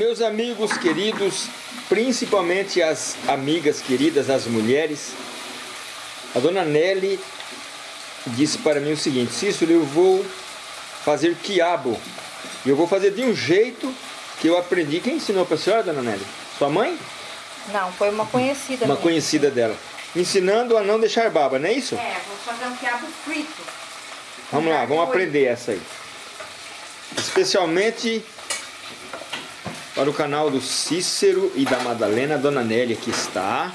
Meus amigos queridos, principalmente as amigas queridas, as mulheres, a dona Nelly disse para mim o seguinte, Cícero, eu vou fazer quiabo. E eu vou fazer de um jeito que eu aprendi. Quem ensinou para a senhora, dona Nelly? Sua mãe? Não, foi uma conhecida Uma minha. conhecida dela. Ensinando a não deixar baba, não é isso? É, vou fazer um quiabo frito. Vamos lá, vamos aprender essa aí. Especialmente para o canal do Cícero e da Madalena, a Dona Nelly aqui está.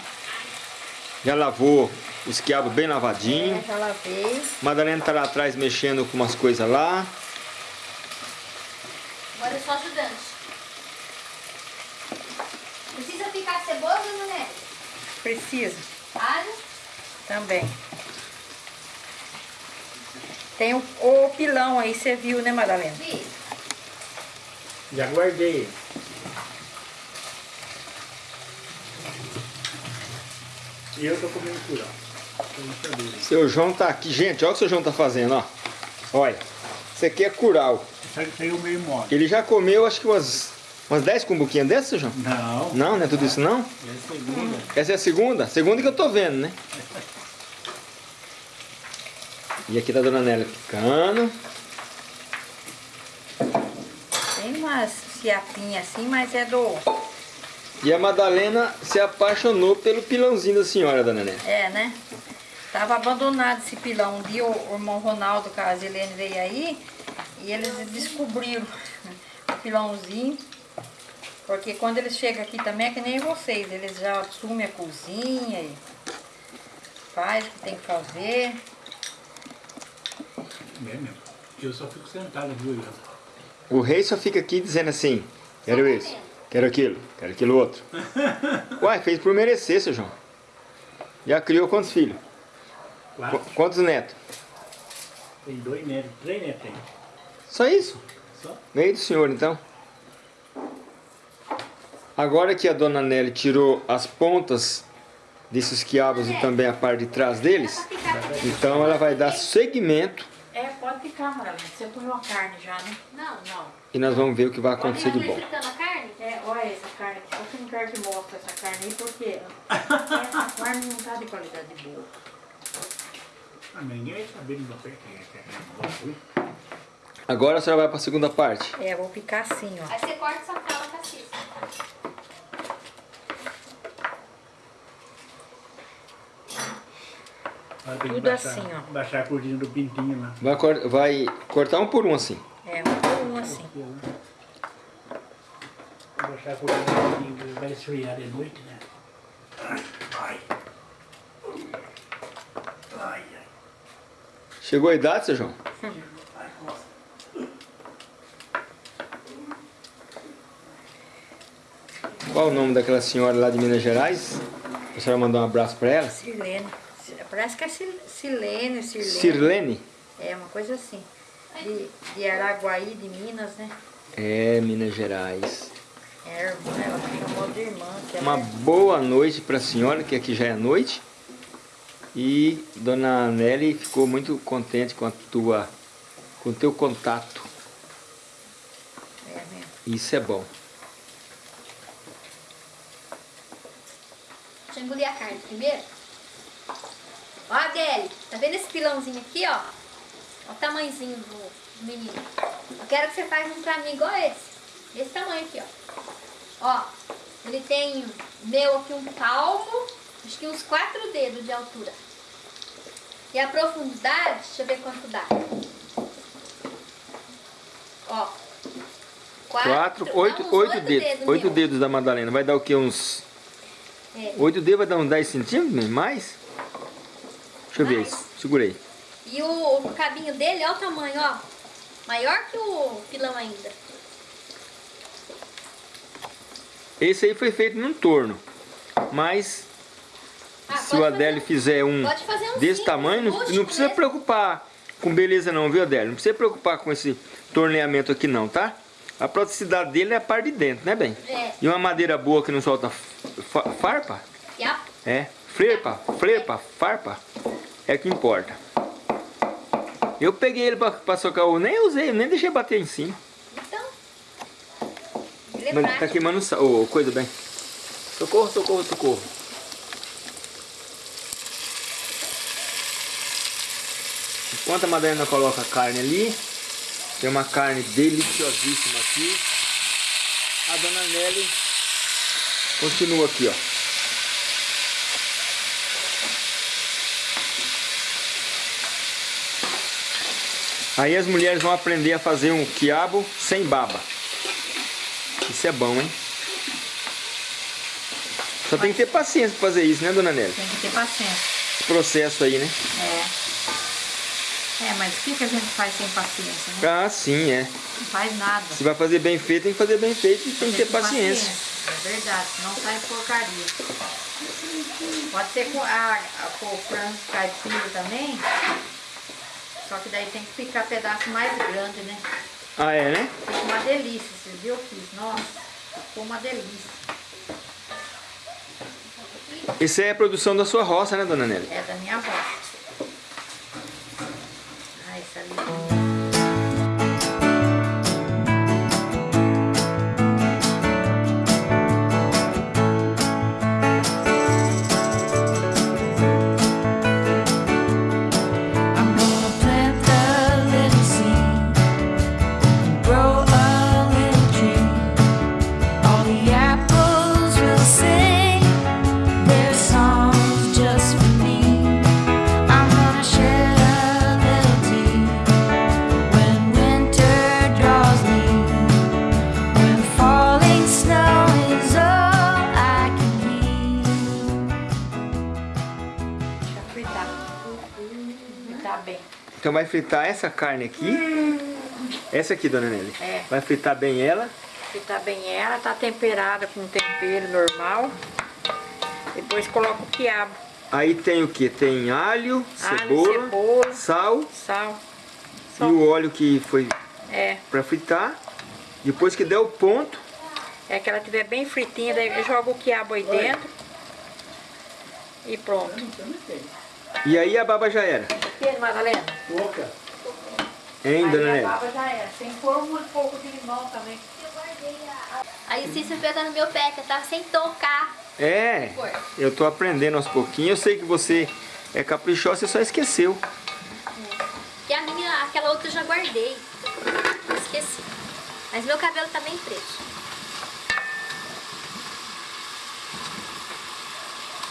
Já lavou os quiabos bem lavadinho. É, já lavei. Madalena está lá atrás mexendo com umas coisas lá. Agora eu sou ajudante. Precisa picar cebola, dona Nelly? Precisa Alho? também. Tem o, o pilão aí, você viu, né, Madalena? Vi. Já guardei. E eu tô comendo curau. Seu João tá aqui. Gente, olha o que o seu João tá fazendo, ó. Olha. Isso aqui é curau. Saiu- Saiu meio mole. Ele já comeu, acho que umas, umas 10 cumbuquinhas dessas, seu João? Não, Não, não é tudo isso não? é segunda. Essa é a segunda? Segunda que eu tô vendo, né? E aqui tá a Dona Nélia picando. Tem umas fiapinhas assim, mas é do... E a Madalena se apaixonou pelo pilãozinho da senhora, Dona Nélia. É, né? Tava abandonado esse pilão. Um dia o irmão Ronaldo com a Zilene veio aí e eles descobriram o pilãozinho. Porque quando eles chegam aqui também é que nem vocês, eles já assumem a cozinha e faz o que tem que fazer. É mesmo. Eu só fico sentado aqui olhando. O rei só fica aqui dizendo assim, quero isso, quero aquilo, quero aquilo outro. Uai, fez por merecer, seu João. Já criou quantos filhos? Qu- Quatro. Quantos netos? Tem dois netos, três netos tem. Só isso? Só. Meio do senhor, então. Agora que a dona Nelly tirou as pontas desses quiabos e também a parte de trás deles, então ela vai dar segmento É, Maralena. Você põe uma carne já, né? Não. Não. e nós vamos ver o que vai acontecer de bom. fritando a carne? É, olha essa carne aqui. Eu não quero que mostre essa carne aí, porque essa carne não tá de qualidade boa. Ah, ninguém é que é. Ui. Agora a senhora vai para a segunda parte. É, vou picar assim, ó. Aí você corta essa cala caciça. Agora tem Tudo baixar, assim, ó. Baixar a cortina do pintinho lá. Vai, cor- vai cortar um por um assim. É, um por um assim. Baixar a cortina do pintinho, vai esfriar de noite, né? Ai, ai. Ai, ai. Chegou a idade, seu João? Qual o nome daquela senhora lá de Minas Gerais? A senhora mandou um abraço para ela? Silene. Parece que é Sil- Silene, Sirlene. Sirlene? É, uma coisa assim. De, de Araguaí, de Minas, né? É, Minas Gerais. É irmã, ela chamou de irmã. Que ela Uma é- boa noite para a senhora, que aqui já é noite. E Dona Nelly ficou muito contente com a tua, com o teu contato. É mesmo. Isso é bom. Deixa eu engolir a carne primeiro. Ó, Adele, tá vendo esse pilãozinho aqui, ó? Ó o tamanhozinho do, menino. Eu quero que você faça um pra mim igual esse. Desse tamanho aqui, ó. Ó, ele tem meu aqui um palmo, acho que uns quatro dedos de altura. E a profundidade, deixa eu ver quanto dá. Ó. Quatro, não, oito, uns oito dedos. Oito meu. dedos da Madalena. Vai dar o quê? Uns. É. Oito dedos vai dar uns 10 centímetros? Mais? Deixa eu ver isso. Segurei. E o, o cabinho dele, olha o tamanho, ó. Maior que o pilão ainda. Esse aí foi feito num torno. Mas Ah, se o Adélio fizer um um desse simples, tamanho, não, não precisa mesmo. preocupar com beleza não, viu Adélio? Não precisa preocupar com esse torneamento aqui não, tá? A praticidade dele é a parte de dentro, né, bem? É. E uma madeira boa que não solta fa- farpa, a, é, frepa, frepa, farpa, é o que importa. Eu peguei ele pra, pra socar o... Nem usei, nem deixei bater em cima. então, Mas tá queimando sal. Ô, coisa bem. Socorro, socorro, socorro. Enquanto a Madalena coloca a carne ali, tem uma carne deliciosíssima aqui. A dona Nelly continua aqui, ó. Aí as mulheres vão aprender a fazer um quiabo sem baba. Isso é bom, hein? Só tem que ter paciência pra fazer isso, né, dona Nelly? Tem que ter paciência. Esse processo aí, né? É. É, mas o que, que a gente faz sem paciência, né? Ah, sim, é. Não faz nada. Se vai fazer bem feito, tem que fazer bem feito e tem que ter paciência. É verdade, senão sai porcaria. Pode ser com, a, a, com o frango caipira também. Só que daí tem que ficar pedaço mais grande, né? Ah, é, né? Fica uma delícia, viram? Eu fiz. Nossa, ficou uma delícia. Isso é a produção da sua roça, né, dona Nelly? É da minha avó. Então vai fritar essa carne aqui. Essa aqui, dona Nelly. É. Vai fritar bem ela. Fritar bem ela, tá temperada com tempero normal. Depois coloca o quiabo, Aí tem o que? Tem alho, Alho, cebola, cebola. sal sal. e o óleo que foi é, pra fritar. Depois que der o ponto, é que ela tiver bem fritinha, daí eu jogo o quiabo aí dentro. E pronto. E aí a baba já era. Que, Madalena? Pouca. Hein, dona Aí a baba já era. Sem pôr um pouco de limão também. Aí o Cícero pegou no meu pé, que eu tava sem tocar. É, eu tô aprendendo aos pouquinhos. Eu sei que você é caprichosa, você só esqueceu. E a minha, aquela outra eu já guardei. Esqueci. Mas meu cabelo tá bem preto.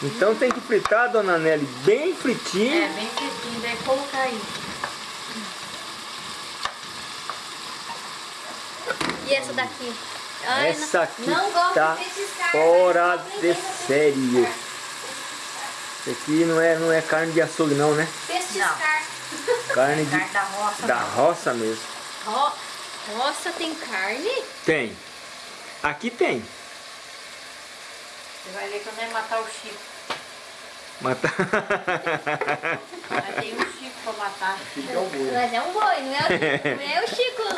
Então tem que fritar, dona Nelly, bem É, fritinho. bem fritinho, daí colocar aí. E essa daqui? Ai, Essa não, aqui não gosto tá de petiscar, fora mas eu de série. Isso aqui não é, não é carne de açougue não, né? Petiscar. Carne de, Carne da roça. da não. roça mesmo. Ó, Nossa, tem carne? Tem. Aqui tem. Você vai ver que eu não é matar o Chico. Mata... Mas tem um Chico pra matar. Mas é um boi, não é, não é o Chico. Não,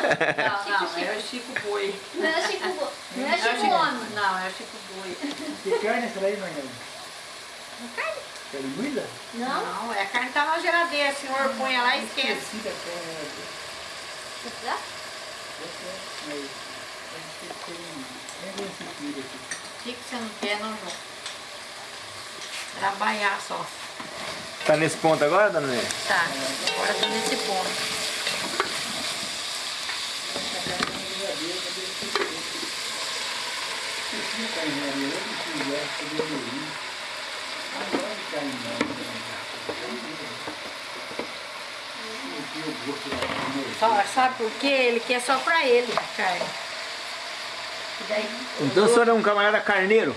não, é o Chico Boi. Não é o Chico Boi. Não é o Não Chico Homem. Não, é o Chico Boi. Que carne é essa aí, Marnelli? Carne? Carne moída? Não? Não, é a carne tá na geladeira. O senhor põe ela e esquece. Esqueci da carne. Quer precisar? Não quer, não? Trabalhar só. Tá nesse ponto agora, dona Nélia? Tá, agora tô nesse ponto. Só, sabe por quê? Ele quer só pra ele a carne. E daí, Então o senhor é um camarada carneiro?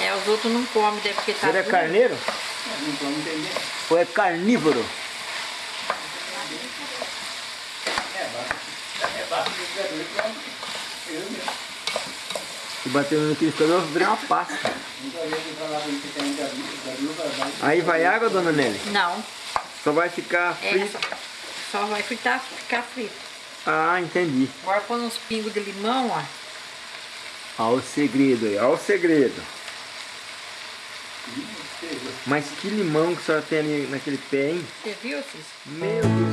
é, os outros não comem, daí porque O tá senhor é duro. carneiro? Não estou entendendo. Ou é carnívoro? É. Se bater no liquidificador, vai virar uma pasta. Aí vai água, dona Nelly? Não, Só vai ficar é, frito? só, só vai fritar, ficar frito. Ah, entendi. Agora põe uns pingos de limão, ó. Olha o segredo aí, olha o segredo. Mas que limão que a senhora tem ali naquele pé, hein? Você viu, Cis? Meu Deus,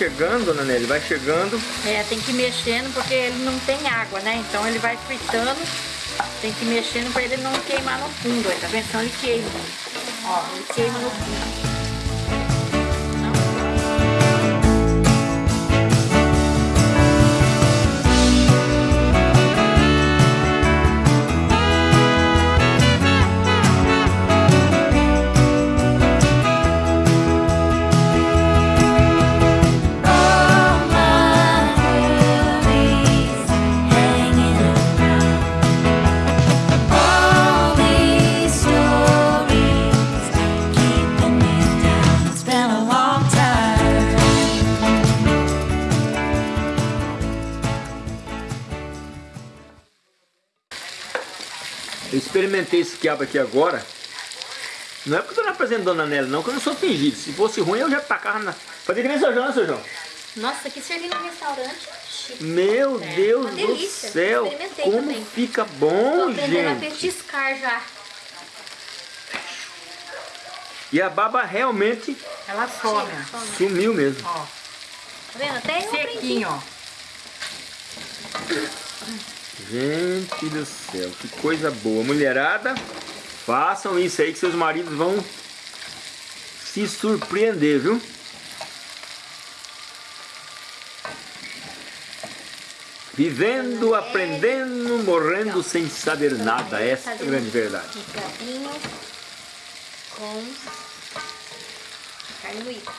chegando, dona Nelly, vai chegando. É, tem que ir mexendo porque ele não tem água, né? Então ele vai fritando, tem que ir mexendo pra ele não queimar no fundo, tá vendo? Então ele queima. Ó, ele queima no fundo. Eu experimentei esse quiabo aqui agora. Não é porque eu tô apresentando Dona Nelly, não, que eu não sou fingido. Se fosse ruim, eu já tacava na. Fazia que nem seu João, né, seu João? Nossa, aqui servindo no restaurante, chique. Meu Deus uma do delícia. céu! Experimentei Como também. fica Tô bom, aprendendo a gente! petiscar já. E a baba realmente Ela some, sumiu mesmo. ó. Tá vendo? Até. Sequinho, ó. Gente do céu, que coisa boa. Mulherada, façam isso aí que seus maridos vão se surpreender, viu? Vivendo, aprendendo, morrendo sem saber nada. Essa é a grande verdade. Com carne moída.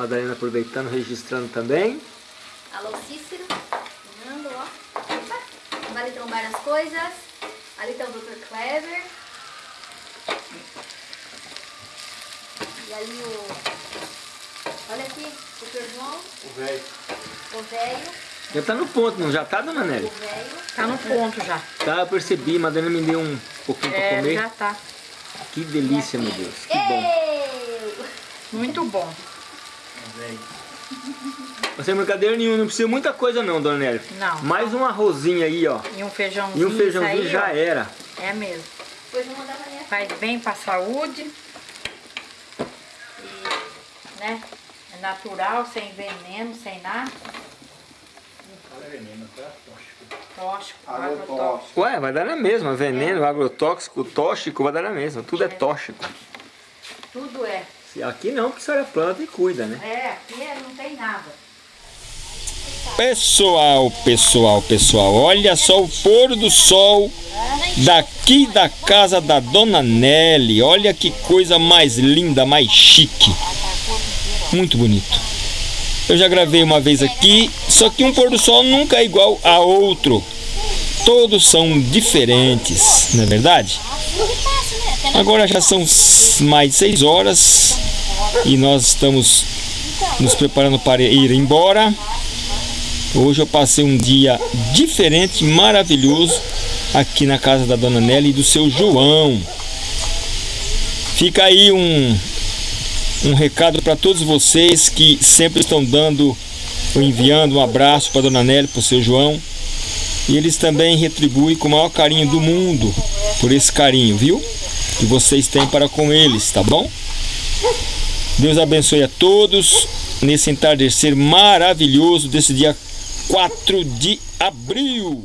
Madalena aproveitando, registrando também. Alô, Cícero. Fernando, ó. Opa. Vale trombar as coisas. Ali tá o Dr. Clever. E ali o... Olha aqui, o Dr. João, O velho. o velho, Já tá no ponto, não já tá, dona Nelly? o velho. Tá no ponto já. Tá, eu percebi. Madalena me deu um pouquinho pra É, comer. já tá. Que delícia, meu Deus. Que bom. Muito bom. Velho. Não sem brincadeira nenhuma, não precisa muita coisa não, dona Nelly. Não. Mais um arrozinho aí, ó. E um feijãozinho. E um feijãozinho aí, já ó. era. É mesmo. Depois eu vou mandar pra minha Faz bem pra saúde. E, né? É natural, sem veneno, sem nada. Fala veneno, tá? Tóxico. Tóxico, Agrotóxico. agrotóxico. Ué, vai dar na mesma. Veneno, agrotóxico, tóxico, vai dar na mesma. Tudo é tóxico. Tudo é. Aqui não, porque a senhora planta e cuida, né? É, aqui é- não tem nada. Pessoal, pessoal, pessoal, olha só o pôr do sol daqui da casa da Dona Nelly. Olha que coisa mais linda, mais chique. Muito bonito. Eu já gravei uma vez aqui, só que um pôr do sol nunca é igual a outro. Todos são diferentes, não é verdade? Agora já são mais de 6 horas e nós estamos nos preparando para ir embora. Hoje eu passei um dia diferente, maravilhoso, aqui na casa da Dona Nelly e do seu João. Fica aí um, um recado para todos vocês que sempre estão dando, ou enviando um abraço para Dona Nelly, para o seu João. E eles também retribuem com o maior carinho do mundo por esse carinho, viu? Que vocês têm para com eles, tá bom? Deus abençoe a todos nesse entardecer maravilhoso desse dia 4 de abril.